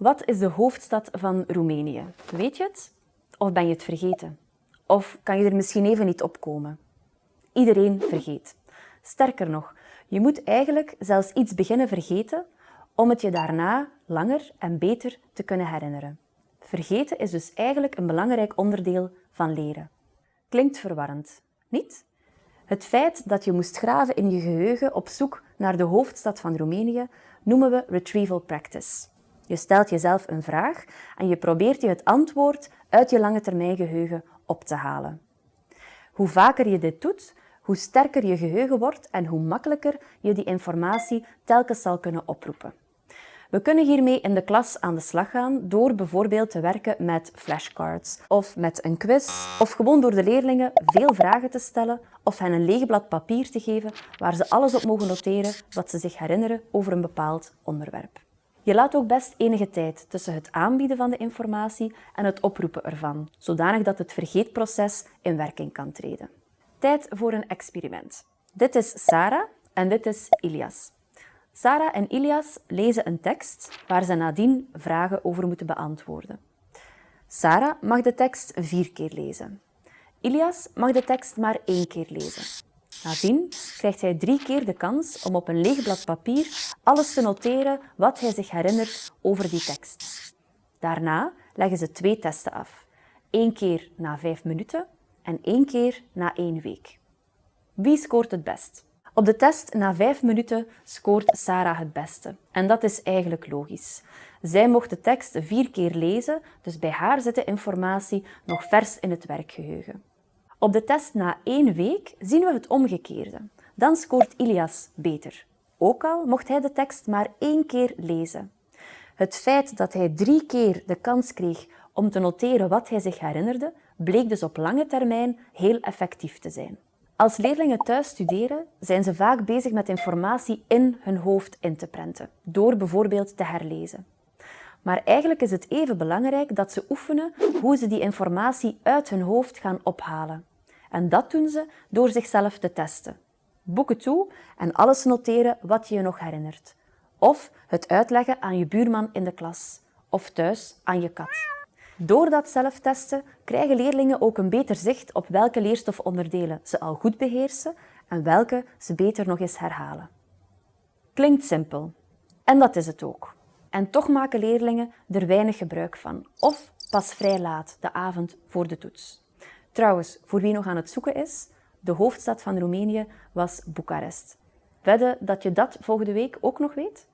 Wat is de hoofdstad van Roemenië? Weet je het? Of ben je het vergeten? Of kan je er misschien even niet opkomen? Iedereen vergeet. Sterker nog, je moet eigenlijk zelfs iets beginnen vergeten om het je daarna langer en beter te kunnen herinneren. Vergeten is dus eigenlijk een belangrijk onderdeel van leren. Klinkt verwarrend, niet? Het feit dat je moest graven in je geheugen op zoek naar de hoofdstad van Roemenië noemen we retrieval practice. Je stelt jezelf een vraag en je probeert je het antwoord uit je lange termijn geheugen op te halen. Hoe vaker je dit doet, hoe sterker je geheugen wordt en hoe makkelijker je die informatie telkens zal kunnen oproepen. We kunnen hiermee in de klas aan de slag gaan door bijvoorbeeld te werken met flashcards of met een quiz of gewoon door de leerlingen veel vragen te stellen of hen een leeg blad papier te geven waar ze alles op mogen noteren wat ze zich herinneren over een bepaald onderwerp. Je laat ook best enige tijd tussen het aanbieden van de informatie en het oproepen ervan, zodanig dat het vergeetproces in werking kan treden. Tijd voor een experiment. Dit is Sarah en dit is Ilias. Sarah en Ilias lezen een tekst waar ze nadien vragen over moeten beantwoorden. Sarah mag de tekst vier keer lezen. Ilias mag de tekst maar één keer lezen. Nadien krijgt hij drie keer de kans om op een leeg blad papier alles te noteren wat hij zich herinnert over die tekst. Daarna leggen ze twee testen af. Eén keer na vijf minuten en één keer na één week. Wie scoort het best? Op de test na vijf minuten scoort Sarah het beste. En dat is eigenlijk logisch. Zij mocht de tekst vier keer lezen, dus bij haar zit de informatie nog vers in het werkgeheugen. Op de test na één week zien we het omgekeerde. Dan scoort Ilias beter. Ook al mocht hij de tekst maar één keer lezen. Het feit dat hij drie keer de kans kreeg om te noteren wat hij zich herinnerde, bleek dus op lange termijn heel effectief te zijn. Als leerlingen thuis studeren, zijn ze vaak bezig met informatie in hun hoofd in te prenten, door bijvoorbeeld te herlezen. Maar eigenlijk is het even belangrijk dat ze oefenen hoe ze die informatie uit hun hoofd gaan ophalen. En dat doen ze door zichzelf te testen. Boeken toe en alles noteren wat je je nog herinnert. Of het uitleggen aan je buurman in de klas. Of thuis aan je kat. Door dat zelftesten krijgen leerlingen ook een beter zicht op welke leerstofonderdelen ze al goed beheersen en welke ze beter nog eens herhalen. Klinkt simpel. En dat is het ook. En toch maken leerlingen er weinig gebruik van. Of pas vrij laat, de avond voor de toets. Trouwens, voor wie nog aan het zoeken is, de hoofdstad van Roemenië was Boekarest. Wedden dat je dat volgende week ook nog weet?